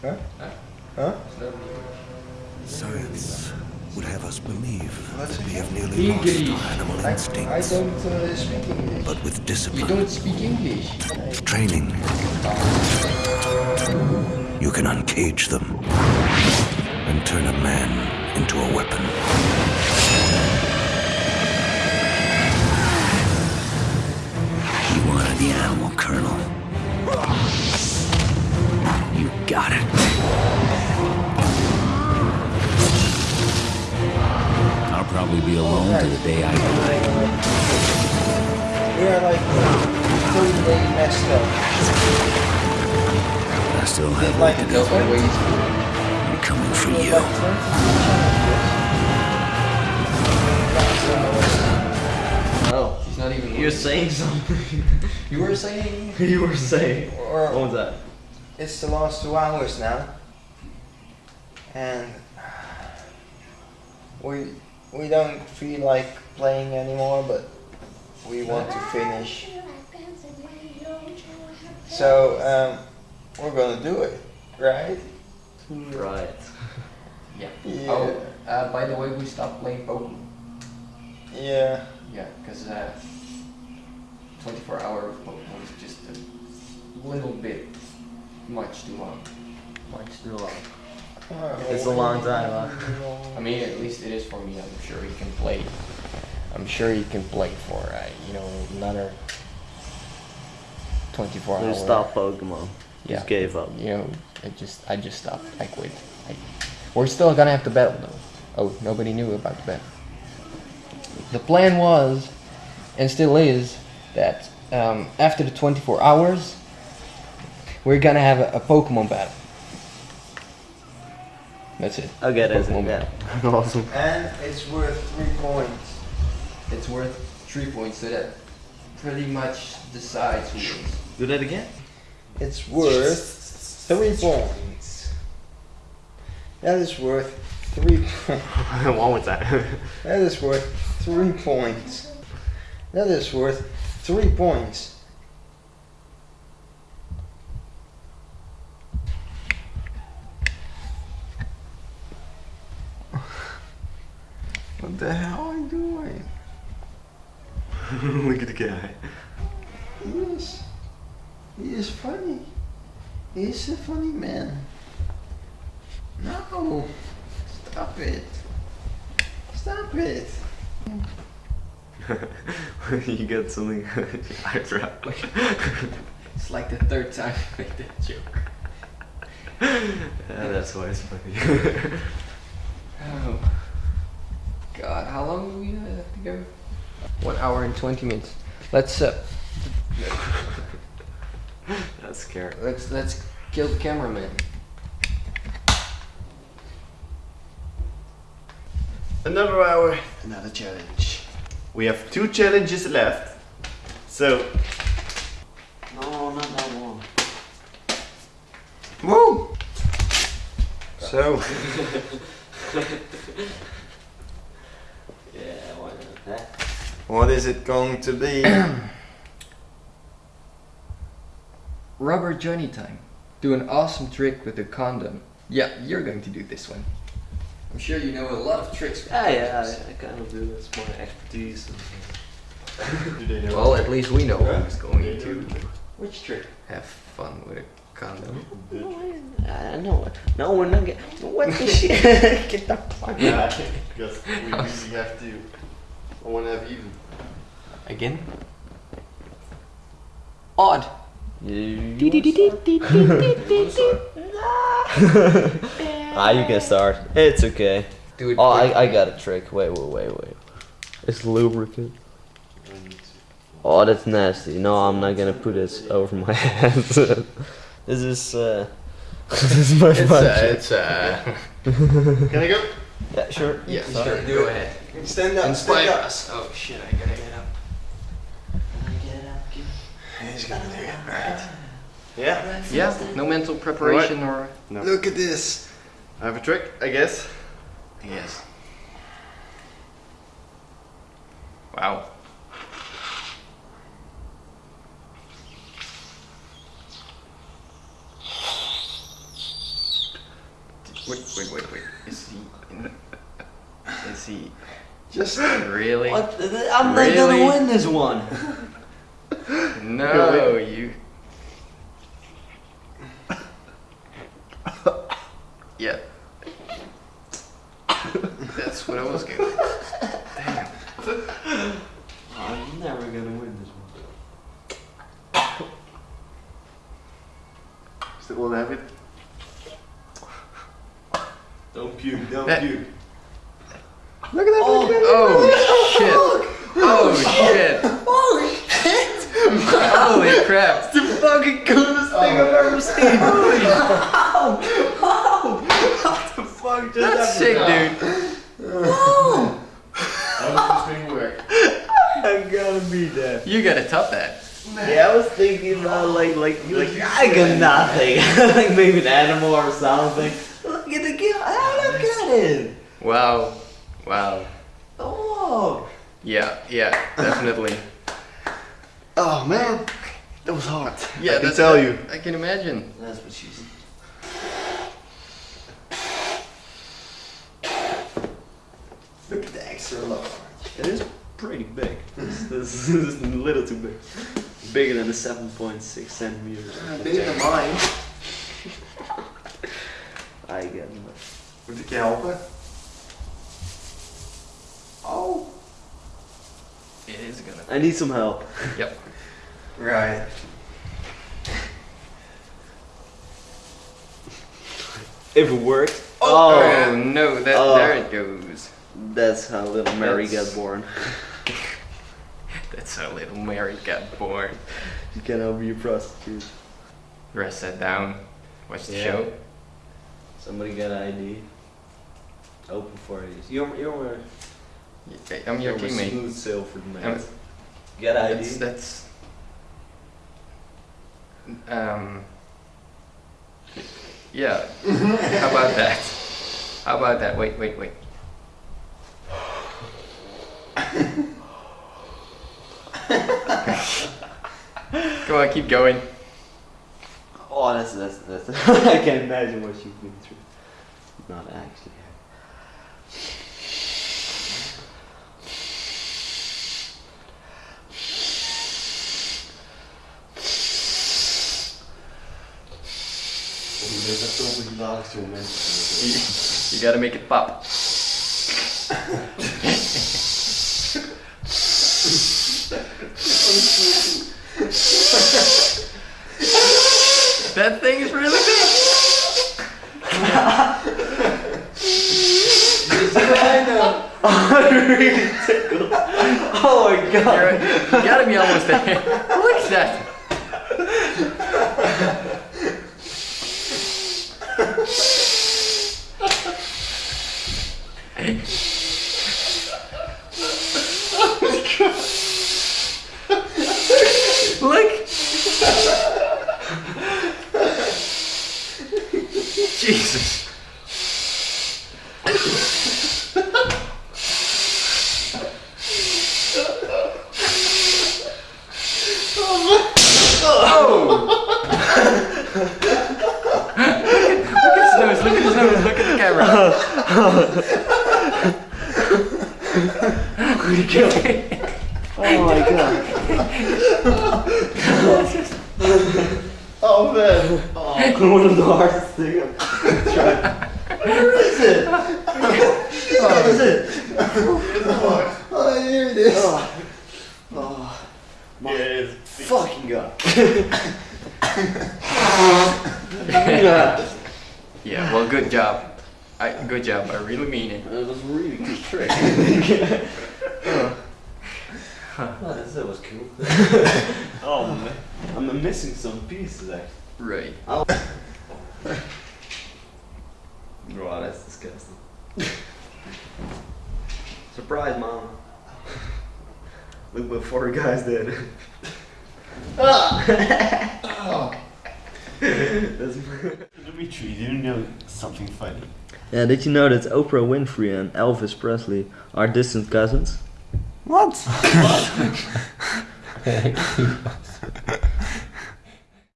Huh? Huh? Huh? Science would have us believe that we have nearly lost our animal I, I instincts. don't uh, speak English. But with discipline. We don't speak English. training, you can uncage them and turn a man into a weapon. You wanted the animal, Colonel. You got it. I'll probably be alone to the day I die. We are like totally messed up. I still Did have like to the do. I'm coming for you. 20 No, he's not even. You're saying something. You were saying. you were saying. Or- What was that? It's the last two hours now, and we we don't feel like playing anymore, but we want to finish. So um, we're gonna do it, right? Right. Yeah. Yeah. Oh, uh, by the way, we stopped playing Pokemon. Yeah. Yeah, because uh, 24 hour of Pokemon is just a little bit much too long. Much too long. Oh, It's a long time, huh? I mean, at least it is for me. I'm sure he can play. I'm sure he can play for uh, you know another 24 We hours. stopped Pokemon. Yeah. Just gave up. You know, I just I just stopped. I quit. I, we're still gonna have to battle though. Oh, nobody knew about the battle. The plan was, and still is, that um, after the 24 hours, we're gonna have a, a Pokemon battle. That's it. Okay, that's Pokemon it. Yeah. awesome. And it's worth three points. It's worth three points, so that pretty much decides who wins. Do that again? It's worth three points. That is worth three points. One more time. That is worth three points. That is worth three points. What the hell are you doing? Look at the guy. He is. He is funny. He is a funny man. No. Stop it. Stop it. you got something on your eyebrow. It's like the third time I made that joke. yeah, that's why it's funny. Oh. God, how long do we have to go? One hour and 20 minutes. Let's uh, that's scary. let's let's kill the cameraman. Another hour, another challenge. We have two challenges left. So, No, not that one. Woo! So, Yeah, why not? That. What is it going to be? Rubber Johnny time. Do an awesome trick with a condom. Yeah, you're going to do this one. I'm sure you know a lot of tricks. with ah, Yeah, yeah. I, I kind of do. That's my expertise. do? Well, at least we know who's going They to which trick. Have fun with a condom. I know. No, we're not getting. What the shit? Get the fuck Yeah, because we really have to. I want to have even. Again? Odd. ah, you can start. It's okay. Do it. Oh. I, I got a trick. Wait, wait, wait, wait. It's lubricant. Oh, that's nasty. No, I'm not gonna put this over my head. this is, uh, this is my It's budget. uh, it's uh. Can I go? Yeah, sure. Yeah, sure. Go ahead. Stand up. Inspire stand up. us. Oh shit! I gotta get up. Get up. Get... He's gonna do it. Right. Yeah. Yeah. No mental preparation or. No. Look at this. I have a trick, I guess. Yes. Wow. Wait, wait, wait, wait. Is he? In, is he Just really? What? I'm not gonna win this one. No, you. Yeah. That's what I was going. Damn. I'm never gonna win this one. Still won't have it. Don't puke, don't That- puke. look at that. Oh, oh shit! Oh shit! Holy crap! The fucking coolest thing I've ever oh. seen. what the fuck just That's sick, dude. Oh. How does this thing work? I gotta beat that. You gotta top that. Yeah, I was thinking about like like like I got nothing. like maybe an animal or something. Look at the guy. Look at it. Wow. Wow. Oh. Yeah, yeah, definitely. Oh man, that was hard. Yeah, I can that's tell you. I can imagine. That's what she's. Look at the extra large. It is pretty big. This, this is a little too big. Bigger than the 7.6 centimeters. Bigger than mine. I get it. Moet ik je helpen? Oh. It is gonna. I need some help. Yep. Right. If it works. Oh, Oh, oh no! That Oh. there it goes. that's how little Mary That's- got born. That's how little Mary got born. You cannot be a prostitute. Rest that down. Watch the Yeah. show. Somebody got an ID. Open for you. You're you're Y- I'm your you're a teammate. smooth sail for the I'm- night. Got ID. That's that's. Um. Yeah. How about that? How about that? Wait, wait, wait. Come on, keep going. Oh, that's that's that's. I can't imagine what you've been through. Not actually. Zijn zoveel hilarische. You, gotta make it pop. that thing is really big. I'm really tickled. Oh my You're, god. you gotta be almost there. Look at that. Look. Jesus. Look at his nose, look at his nose, look at the camera. Oh my god. Oh man. Oh, one of the hardest things I've tried. Where is it? Where is it? Oh, oh, here it is. Oh, oh Yeah, it's fucking god. Yeah, well, good job. I, good job, I really mean it. It was a really good trick. oh, this that was cool. oh man, I'm missing some pieces actually. Right. Oh. Wow, that's disgusting. Surprise, mom. Look what four guys did. That's Dimitri, do you know something funny? Yeah, did you know that Oprah Winfrey and Elvis Presley are distant cousins? What?